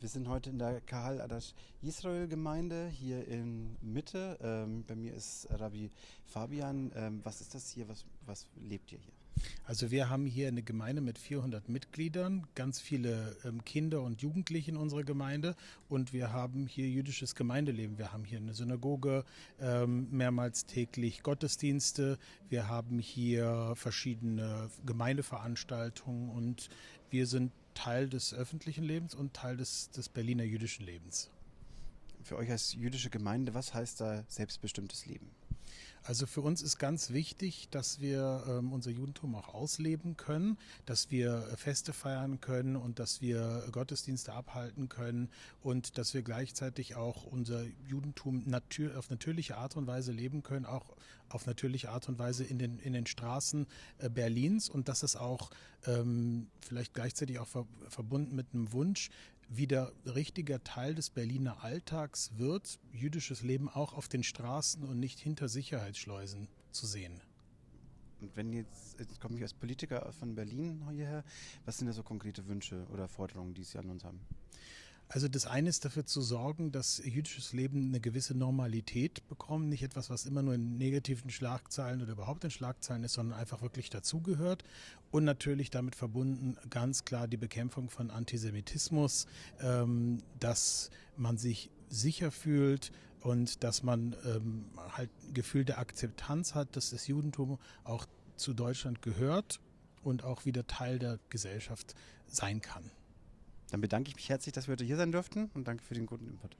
Wir sind heute in der Kahal Adash Israel Gemeinde hier in Mitte. Ähm, bei mir ist Rabbi Fabian. Ähm, was ist das hier? Was, was lebt ihr hier? Also wir haben hier eine Gemeinde mit 400 Mitgliedern, ganz viele ähm, Kinder und Jugendliche in unserer Gemeinde und wir haben hier jüdisches Gemeindeleben. Wir haben hier eine Synagoge, ähm, mehrmals täglich Gottesdienste, wir haben hier verschiedene Gemeindeveranstaltungen und wir sind Teil des öffentlichen Lebens und Teil des, des Berliner jüdischen Lebens. Für euch als jüdische Gemeinde, was heißt da selbstbestimmtes Leben? Also für uns ist ganz wichtig, dass wir ähm, unser Judentum auch ausleben können, dass wir Feste feiern können und dass wir Gottesdienste abhalten können und dass wir gleichzeitig auch unser Judentum natür auf natürliche Art und Weise leben können, auch auf natürliche Art und Weise in den, in den Straßen äh, Berlins. Und dass es auch ähm, vielleicht gleichzeitig auch ver verbunden mit einem Wunsch, wieder richtiger Teil des Berliner Alltags wird, jüdisches Leben auch auf den Straßen und nicht hinter Sicherheitsschleusen zu sehen. Und wenn jetzt, jetzt komme ich als Politiker von Berlin hierher, was sind da so konkrete Wünsche oder Forderungen, die Sie an uns haben? Also das eine ist dafür zu sorgen, dass jüdisches Leben eine gewisse Normalität bekommt, nicht etwas, was immer nur in negativen Schlagzeilen oder überhaupt in Schlagzeilen ist, sondern einfach wirklich dazugehört. Und natürlich damit verbunden ganz klar die Bekämpfung von Antisemitismus, ähm, dass man sich sicher fühlt und dass man ähm, halt ein Gefühl der Akzeptanz hat, dass das Judentum auch zu Deutschland gehört und auch wieder Teil der Gesellschaft sein kann. Dann bedanke ich mich herzlich, dass wir heute hier sein durften und danke für den guten Input.